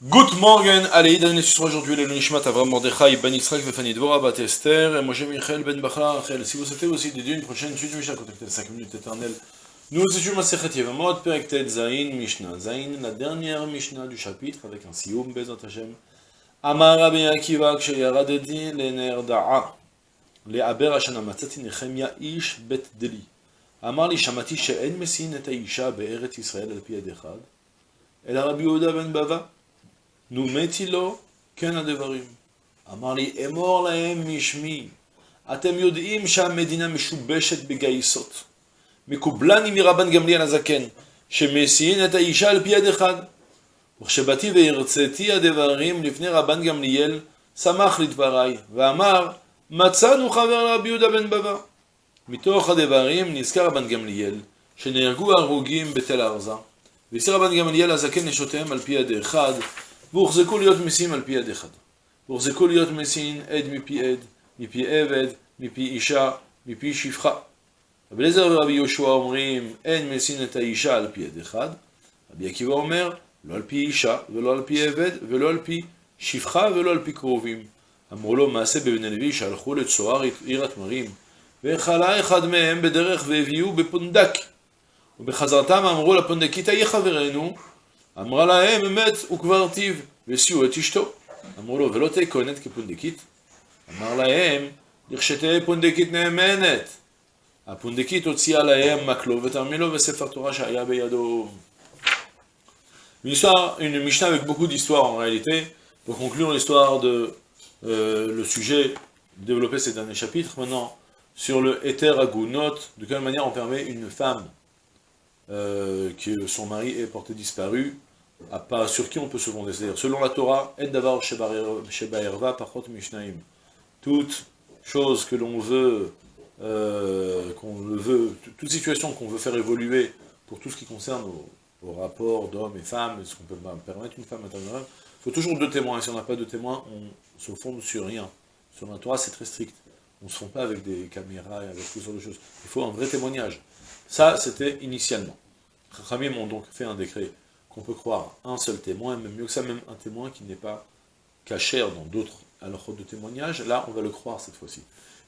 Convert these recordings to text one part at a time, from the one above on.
Good morning, allez, dans sur aujourd'hui, le Nishmat Avram Mordechai, Ben Israël, Vefani Dvorah, Bat Esther, et Moshe Michael, Ben Bacharachel. Si vous souhaitez aussi dédier une prochaine étude, Michel, contactez 5 minutes éternelles. Nous étions Masechet Yevamot, Perek Ted Zain, Mishnah. Zain, la dernière Mishnah du chapitre, avec un Sioum, Bezat Hashem. Amar Rabbi Akiva, Ksheyaradedi, Lener Da'a, Le'aber Hashana Matzati Nechemia Ish Bet Deli. Amar li Shamati She'en Messin et Aisha, Be'eret Israël, Al-Pi Adechad. El Rabbi Oda Ben Bava, נומתי לו, כן הדברים. אמר לי, אמור להם משמי, אתם יודעים שהמדינה משובשת בגייסות. מקובלני מרבן גמליאל הזקן, שמסיין את האישה על פי יד אחד. וכשבאתי והרציתי הדברים לפני רבן גמליאל, שמח לדבריי, ואמר, מצאנו חבר רבי יהודה בן בבא. מתוך הדברים נזכר רבן גמליאל, שנהרגו הרוגים בתל ארזה, והסיר רבן גמליאל הזקן נשותיהם על פי יד אחד, והוחזקו להיות מסים על פי יד אחד. והוחזקו להיות מסין עד מפי עד, מפי עבד, מפי אישה, מפי שפחה. רבי אליעזר ורבי יהושע אומרים, אין מסין את האישה על פי יד אחד. רבי עקיבא אומר, לא על פי אישה, ולא על פי עבד, ולא על פי שפחה, ולא על פי קרובים. אמרו לו, מעשה בבן הלוי שהלכו לצוהר עיר התמרים, וחלה אחד מהם בדרך והביאו בפונדק. ובחזרתם אמרו לפונדקית, איה חברנו, אמרה להם, אמת וכבר טיב, וסיעו את אשתו. אמרו לו, ולא תהי כהנת כפונדקית? אמר להם, לכשתהא פונדקית נאמנת. הפונדקית הוציאה להם מקלו ותרמילו וספר תורה שהיה בידו. Une histoire, une Mishnah avec beaucoup d'histoires en réalité, pour conclure l'histoire de euh, le sujet développé ces derniers chapitres. Maintenant, sur le Ether Agunot, de quelle manière on permet une femme euh, que son mari est porté disparu, à pas, sur qui on peut se fonder. C'est-à-dire, selon la Torah, En Davar Sheba Erva Pachot Mishnaim. Toute chose que l'on veut, euh, qu'on veut, toute situation qu'on veut faire évoluer pour tout ce qui concerne au, rapport d'hommes et femmes, est-ce qu'on peut permettre une femme intérieure il faut toujours deux témoins, et si on n'a pas de témoins, on se fonde sur rien. Sur la Torah, c'est très strict. On ne se fonde pas avec des caméras et avec toutes sortes de choses. Il faut un vrai témoignage. Ça, c'était initialement. Khamim ont donc fait un décret qu'on peut croire un seul témoin, même mieux que ça, même un témoin qui n'est pas caché dans d'autres alors de témoignages. Là, on va le croire cette fois-ci.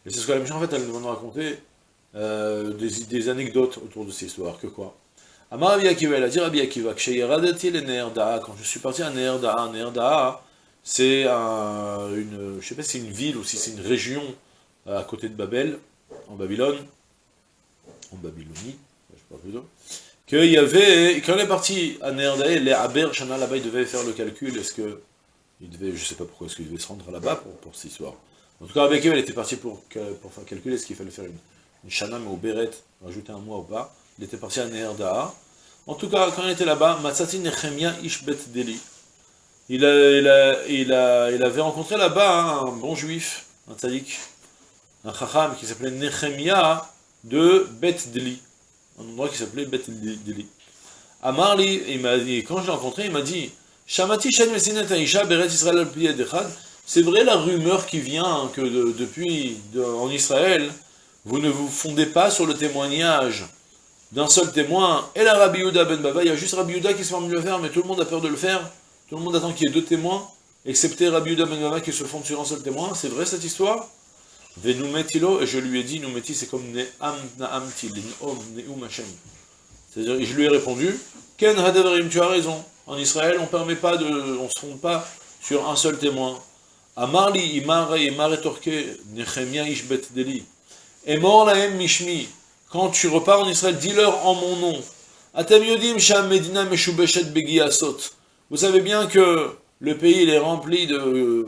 Et c'est ce que la Mishnah, en fait, elle nous raconter euh, des, des anecdotes autour de cette histoire. Que quoi? Rabbi Akiva, quand je suis parti à Nerdaa, Nerdaa, c'est une, une ville ou si c'est une région à côté de Babel, en Babylone, en Babylonie, je sais pas plutôt, qu'il y avait, quand on est parti à Nerdaa, les Aber Shana là-bas, il devait faire le calcul, est-ce que, il devait, je sais pas pourquoi, est-ce qu'il devait se rendre là-bas pour, pour, cette histoire. En tout cas, Rabbi Akiva, il était parti pour, pour faire calculer est-ce qu'il fallait faire une, une Shana, mais au Beret, rajouter un mois ou pas, il était parti à Nerdaa. En tout cas, quand il était là-bas, Matsati Nechemia Ishbet Deli. Il, a, il, a, il, avait rencontré là-bas un bon juif, un tzadik, un chacham qui s'appelait Nechemia de Bet Deli. Un endroit qui s'appelait Bet Deli. Amarli, quand je l'ai rencontré, il m'a dit Shamati C'est vrai la rumeur qui vient que depuis en Israël, vous ne vous fondez pas sur le témoignage d'un seul témoin, et la Rabbi Yuda ben Bava, il y a juste Rabbi Yuda qui se forme de le faire, mais tout le monde a peur de le faire, tout le monde attend qu'il y ait deux témoins, excepté Rabbi Yuda ben Bava qui se fonde sur un seul témoin, c'est vrai cette histoire? Et je lui ai dit, Numeti c'est comme Ne'am Na'amti, Ne'om Ne'um Hashem. C'est-à-dire, je lui ai répondu, Ken Hadavarim, tu as raison, en Israël on permet pas de, on se fonde pas sur un seul témoin. Amarli, Imare, Imare Torke, Nechemia Ishbet Deli. Et mort lahem Mishmi, quand tu repars en Israël, dis-leur en mon nom. Medina Vous savez bien que le pays il est rempli de,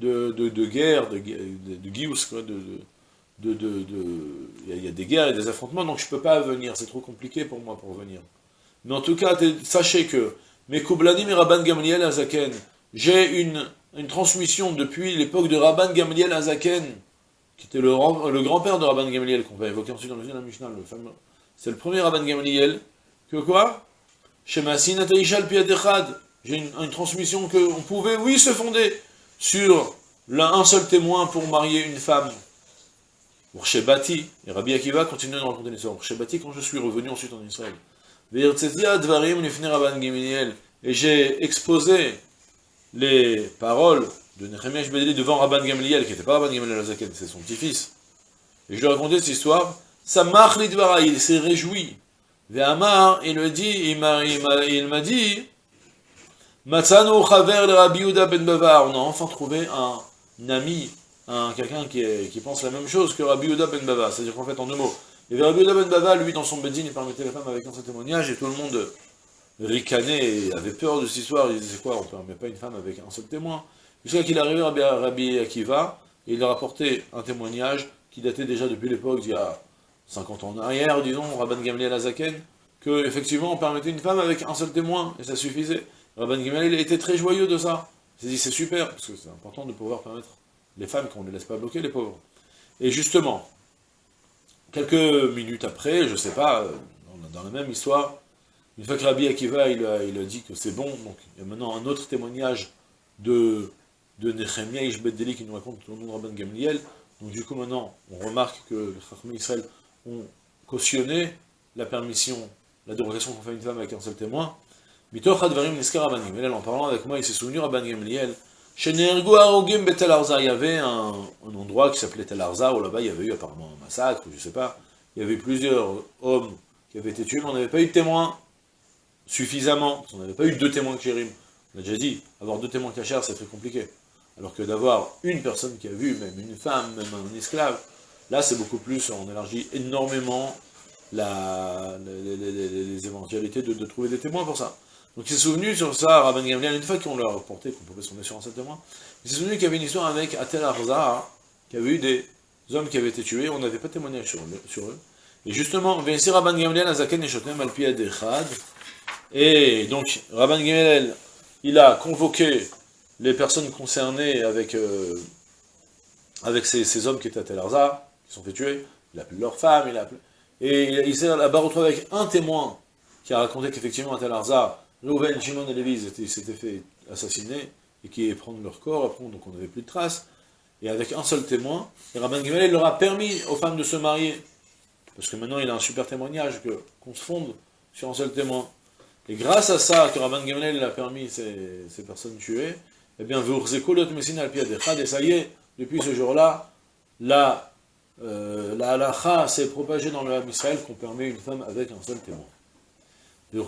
de, de, de guerres, de, de, de, de, il y a des guerres et des affrontements, donc je ne peux pas venir, c'est trop compliqué pour moi pour venir. Mais en tout cas, sachez que, mes Kublanim et Rabban Gamliel Azaken, j'ai une, une transmission depuis l'époque de Rabban Gamliel Azaken, qui était le, le grand-père de Rabban Gamliel, qu'on va évoquer ensuite dans le de la Mishnah. C'est le premier Rabban Gamliel, que quoi? J'ai une, une transmission qu'on pouvait, oui, se fonder sur un seul témoin pour marier une femme. Et Rabbi Akiva continue de raconter l'histoire. Quand je suis revenu ensuite en Israël. et j'ai exposé les paroles de Nehemiah Bedeli devant Rabban Gamliel, qui n'était pas Rabban Gamliel Azaken, c'est son petit-fils, et je lui ai raconté cette histoire, ça marche il s'est réjoui. Il m'a dit, Matsano Chaver le Rabbi Yehuda ben Bavar, on a enfin trouvé un ami, un, quelqu'un qui, pense la même chose que Rabbi Yehuda ben Bava, c'est-à-dire qu'en fait, en deux mots, il y Rabbi Yehuda ben Bava, lui, dans son bedin, il permettait les femmes avec un témoignage, et tout le monde ricanait et avait peur de cette histoire, il disait quoi, on ne permet pas une femme avec un seul témoin? Jusqu'à qu'il arrivait à Rabbi Akiva, et il a rapporté un témoignage qui datait déjà depuis l'époque, il y a 50 ans en arrière, disons, Rabban Gamliel Azaken, que effectivement on permettait une femme avec un seul témoin, et ça suffisait. Rabban Gamliel il était très joyeux de ça. Il s'est dit c'est super, parce que c'est important de pouvoir permettre les femmes qu'on ne les laisse pas bloquer, les pauvres. Et justement, quelques minutes après, je ne sais pas, dans la même histoire, une fois que Rabbi Akiva il a, dit que c'est bon, donc il y a maintenant un autre témoignage de, de Nehemiah Ishbeddeli qui nous raconte le nom de Rabban Gamliel. Donc du coup maintenant, on remarque que les Chachmé Israël ont cautionné la permission, la dérogation qu'on fait une femme avec un seul témoin. Mitoch Advarim Nisker Rabban en parlant avec moi, il s'est souvenu Rabban Gamliel, chez Nergo Arogim il y avait un, endroit qui s'appelait Tel Arza, où là-bas il y avait eu apparemment un massacre, je ne sais pas, il y avait plusieurs hommes qui avaient été tués, mais on n'avait pas eu de témoins suffisamment, on n'avait pas eu deux témoins Kérim. On a déjà dit, avoir deux témoins cachers, c'est très compliqué. Alors que d'avoir une personne qui a vu, même une femme, même un esclave, là c'est beaucoup plus, on élargit énormément la, les, éventualités de, trouver des témoins pour ça. Donc il s'est souvenu sur ça, Rabban Gamliel, une fois qu'on leur a reporté qu'on pouvait sur un seul témoin, il s'est souvenu qu'il y avait une histoire avec Atel Arza, qui avait eu des hommes qui avaient été tués, on n'avait pas témoigné sur, eux. Et justement, Rabban Gamliel Azaken et Shotem al et donc, Rabban Gamliel, il a convoqué les personnes concernées avec, euh, avec ces, hommes qui étaient à Tel Arza, qui sont fait tuer, il a appelé leurs femmes, il a appelé... Et il, s'est là-bas retrouvé avec un témoin qui a raconté qu'effectivement à Tel Arza, Reuven, Shimon et Lévi s'étaient fait assassiner et qui prendre leur corps, après, donc on n'avait plus de traces. Et avec un seul témoin, et Rabban Gamliel leur a permis aux femmes de se marier. Parce que maintenant il a un super témoignage qu'on se fonde sur un seul témoin. Et grâce à ça, que Rabban Gamliel a permis ces, ces personnes tuées, eh bien, et ça y est, depuis ce jour-là, la, euh, la halacha s'est propagée dans le Ham Israël qu'on permet une femme avec un seul témoin. Et,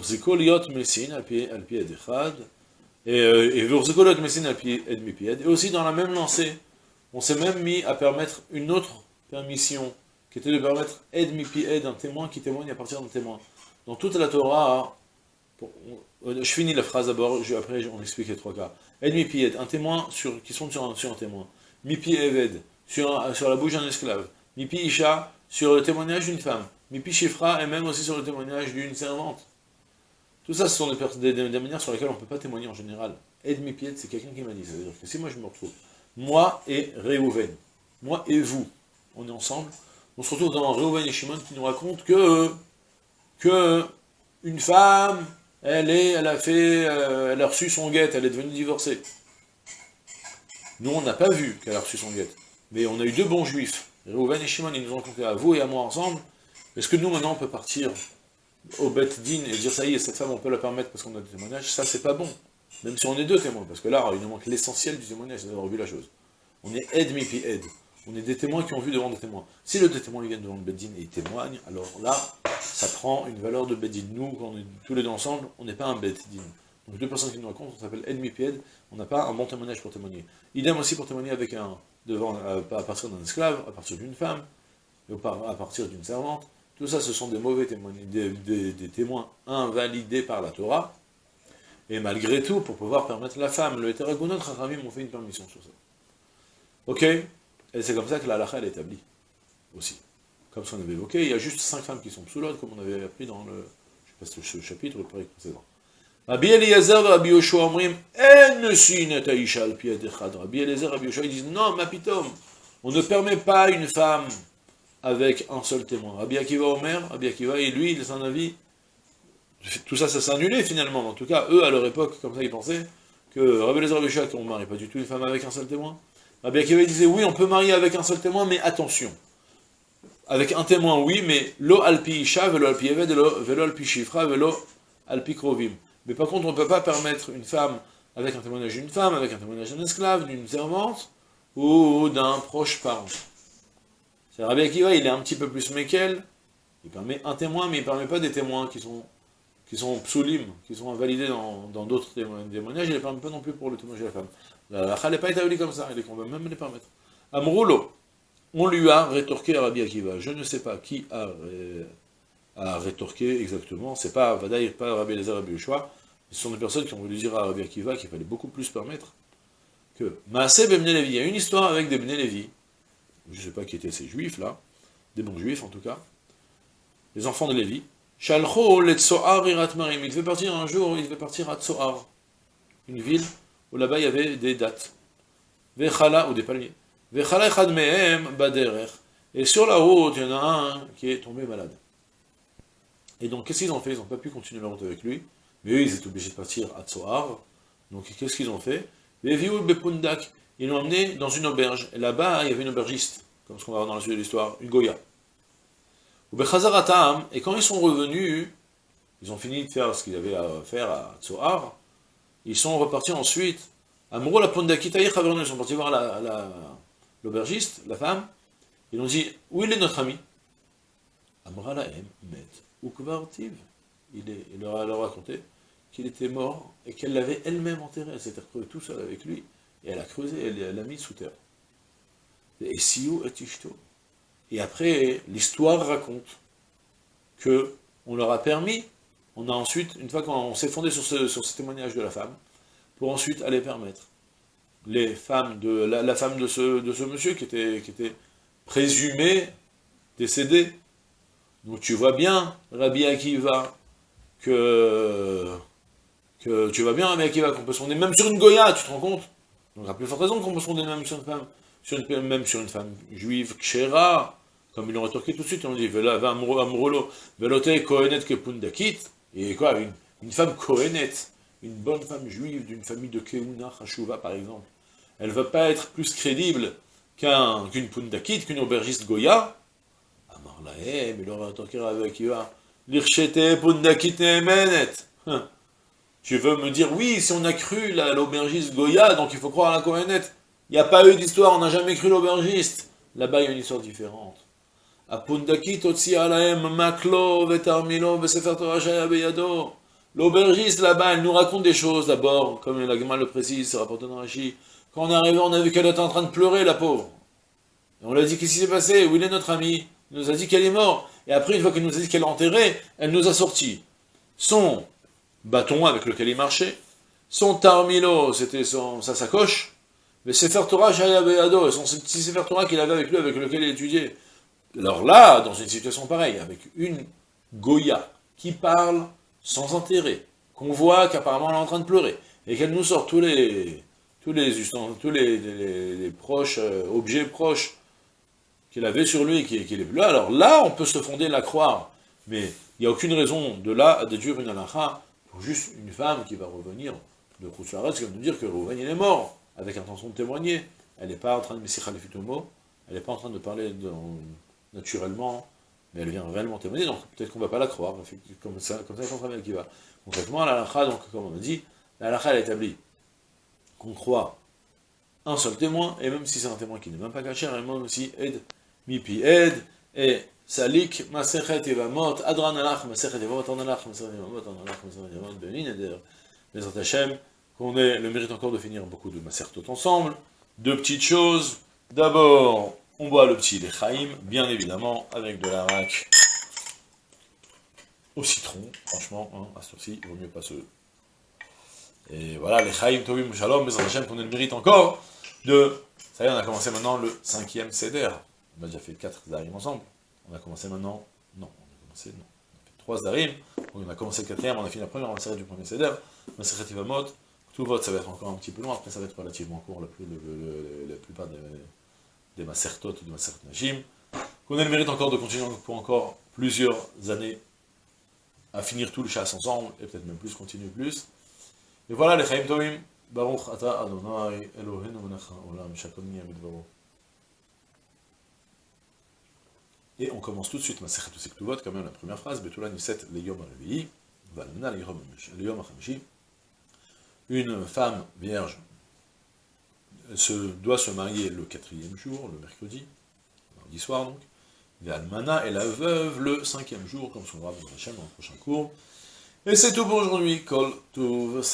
aussi dans la même lancée, on s'est même mis à permettre une autre permission, qui était de permettre un témoin qui témoigne à partir d'un témoin. Dans toute la Torah, je finis la phrase d'abord, après on explique les trois cas. Un témoin sur, qui sont sur un, sur un témoin. Mipi eved, sur, sur la bouche d'un esclave. Mipi isha, sur le témoignage d'une femme. Mipi shifra, et même aussi sur le témoignage d'une servante. Tout ça, ce sont des, manières sur lesquelles on ne peut pas témoigner en général. Ed mipied, c'est quelqu'un qui m'a dit. C'est-à-dire que si moi je me retrouve, moi et Reuven, moi et vous, on est ensemble, on se retrouve dans Reuven et Shimon qui nous racontent que, que une femme elle, est, elle, a fait, euh, elle a reçu son guette, elle est devenue divorcée. Nous, on n'a pas vu qu'elle a reçu son guette. Mais on a eu deux bons juifs. Reuven et Shimon, ils nous ont compté à vous et à moi ensemble. Est-ce que nous, maintenant, on peut partir au Bet Din et dire, ça y est, cette femme, on peut la permettre parce qu'on a des témoignages Ça, c'est pas bon. Même si on est deux témoins. Parce que là, il nous manque l'essentiel du témoignage, c'est d'avoir vu la chose. On est aide, mi aide. On est des témoins qui ont vu devant des témoins. Si les deux témoins viennent devant le Beddin et ils témoignent, alors là, ça prend une valeur de Beddin. Nous, quand on est tous les deux ensemble, on n'est pas un Beddin. Donc deux personnes qui nous racontent, on s'appelle ennemi pied on n'a pas un bon témoignage pour témoigner. Idem aussi pour témoigner avec un, devant, à partir d'un esclave, à partir d'une femme, à partir d'une servante. Tout ça, ce sont des mauvais témoins, des, témoins invalidés par la Torah. Et malgré tout, pour pouvoir permettre la femme, le hétéragonot, Rachamim ont fait une permission sur ça. Ok? Et c'est comme ça que la halakha est établie, aussi. Comme ce qu'on avait évoqué, il y a juste cinq femmes qui sont sous l'autre, comme on avait appris dans le, chapitre précédent. Rabbi Eliezer et Rabbi Yoshua omrim. Rabbi Eliezer et Rabbi Yoshua, ils disent, non, ma pitom, on ne permet pas une femme avec un seul témoin. Rabbi Akiva Omer, Rabbi Akiva, et lui, il est un avis, tout ça, ça annulé finalement. En tout cas, eux, à leur époque, comme ça, ils pensaient que Rabbi Eliezer et Rabbi Yoshua, qu'on ne marie pas du tout une femme avec un seul témoin. Rabbi Akiva disait, oui, on peut marier avec un seul témoin, mais attention. Avec un témoin, oui, mais lo alpi isha, velo alpi eved, velo alpi shifra, velo alpi krovim. Mais par contre, on ne peut pas permettre une femme avec un témoignage d'une femme, avec un témoignage d'un esclave, d'une servante, ou d'un proche parent. C'est Rabbi Akiva, il est un petit peu plus méquel, il permet un témoin, mais il ne permet pas des témoins qui sont qui sont psoulim, qui sont invalidés dans d'autres témoignages, il ne les permet pas non plus pour le témoignage de la femme. La lacha n'est pas établie comme ça, et qu'on va même les permettre. Amroulo, on lui a rétorqué Rabbi Akiva. Je ne sais pas qui a, a rétorqué exactement, c'est pas Vadaï, pas Rabbi Elazar, Rabbi Yoshua, ce sont des personnes qui ont voulu dire à Rabbi Akiva qu'il fallait beaucoup plus permettre que Maaseh Ben Levi, il y a une histoire avec des Bnei Levi, je ne sais pas qui étaient ces juifs là, des bons juifs en tout cas, les enfants de Lévi, Shalcho le Tsoar Marim, il devait partir un jour, il devait partir à Tsoar, une ville où là-bas il y avait des dates, Vechala, ou des palmiers, Vechala Echad et sur la route, il y en a un qui est tombé malade. Et donc, qu'est-ce qu'ils ont fait? Ils n'ont pas pu continuer la route avec lui, mais eux, ils étaient obligés de partir à Tsoar, donc qu'est-ce qu'ils ont fait? Ils l'ont emmené dans une auberge. Et là-bas, il y avait une aubergiste, comme ce qu'on va voir dans la suite de l'histoire, une Goya. Et quand ils sont revenus, ils ont fini de faire ce qu'ils avaient à faire à Tsohar, ils sont repartis ensuite. Ils sont partis voir l'aubergiste, la, femme, ils ont dit, où il est notre ami? Amra la met, il, il leur a raconté qu'il était mort et qu'elle l'avait elle-même enterré. Elle s'était retrouvée tout seul avec lui et elle a creusé, elle l'a mis sous terre. Et Siou et Et après, l'histoire raconte que on leur a permis, on a ensuite, une fois qu'on s'est fondé sur ce, sur ce témoignage de la femme, pour ensuite aller permettre les femmes de la, femme de ce, de ce monsieur qui était, qui était présumé décédé. Donc tu vois bien, Rabbi Akiva, que, que tu vois bien, Rabbi Akiva, qu'on peut se fonder même sur une Goya, tu te rends compte? Donc à plus forte raison qu'on peut se fonder même sur une femme, même sur une femme juive, kshera, comme ils l'ont rétorqué tout de suite, on dit, vela amrolo, velote kohenet kepundakit, et quoi, une, une femme kohenet, une bonne femme juive d'une famille de Keuna, Hashuva par exemple, elle ne va pas être plus crédible qu'une pundakit, qu'une aubergiste Goya, Il leur a rétorqué avec Akiva, l'irchete pundakit emenet, hein. Tu veux me dire, oui, si on a cru l'aubergiste Goya, donc il faut croire à la Kohenet. Il n'y a pas eu d'histoire, on n'a jamais cru l'aubergiste. Là-bas, il y a une histoire différente. L'aubergiste, là-bas, elle nous raconte des choses, d'abord, comme la gamin le précise, c'est rapporté dans Rashi. Quand on est arrivé, on a vu qu'elle était en train de pleurer, la pauvre. On lui a dit, qu'est-ce qui s'est passé? Où il est notre ami? Nous a dit qu'elle est morte. Et après, une fois qu'elle nous a dit qu'elle est enterrée, elle nous a sorti son bâton avec lequel il marchait, son tarmilo, c'était sa sacoche, mais Sefer Torah et son petit Sefer qu'il avait avec lui, avec lequel il étudiait. Alors là, dans une situation pareille, avec une Goya qui parle sans intérêt, qu'on voit qu'apparemment elle est en train de pleurer, et qu'elle nous sort tous les tous les, tous les, proches, euh, objets proches qu'il avait sur lui qu'il est là, alors là, on peut se fonder la croire, mais il n'y a aucune raison de là à déduire une halakha juste une femme qui va revenir de Khoussouaret, qui va nous dire que Rouven il est mort, avec intention de témoigner. Elle n'est pas en train de Messicha mot, elle n'est pas en train de parler naturellement, mais elle vient réellement témoigner, donc peut-être qu'on ne va pas la croire, comme ça, comme ça contre qui va. Concrètement, la donc, comme on a dit, la elle établit qu'on croit un seul témoin, et même si c'est un témoin qui n'est même pas caché, elle même aussi aide, mipi aide, et Salik, Masechet Yevamot, Adran Alach, Masechet Yevamot, Alach, Masechet Yevamot, Alach, Masechet Yevamot, Benin, et d'ailleurs, les Hashem, qu'on ait le mérite encore de finir beaucoup de Masertot ensemble. Deux petites choses. D'abord, on boit le petit Lechaim, bien évidemment, avec de l'arac au citron, franchement, hein, à ce ci il vaut mieux pas se... Et voilà, Lechaim, Tovim, Shalom, Bezrat Hashem, qu'on ait le mérite encore de... Ça y est, on a commencé maintenant le cinquième Seder. On a déjà fait quatre Zarim ensemble. On a commencé maintenant, non, on a commencé, non, on a fait trois Zarim, on a commencé le quatrième, on a fini la première, on va s'arrêter du premier Seder, Maseret Ivamot, tout vote, ça va être encore un petit peu long, après ça va être relativement court, la, plupart des, des Masertot ou des Najim, qu'on ait le mérite encore de continuer pour encore plusieurs années à finir tout le chasse ensemble, et peut-être même plus, continuer plus. Et voilà, les Chaim Tovim, Baruch Ata Adonai, Eloheinu Menacha Olam, Shakon Yamid Et on commence tout de suite ma Sekhatu Sektuvot, quand même la première phrase, le Yom Une femme vierge se, doit se marier le quatrième jour, le mercredi, mardi soir donc, L'almana et la veuve le cinquième jour, comme son roi dans le prochain cours. Et c'est tout pour aujourd'hui, Kol Tuv.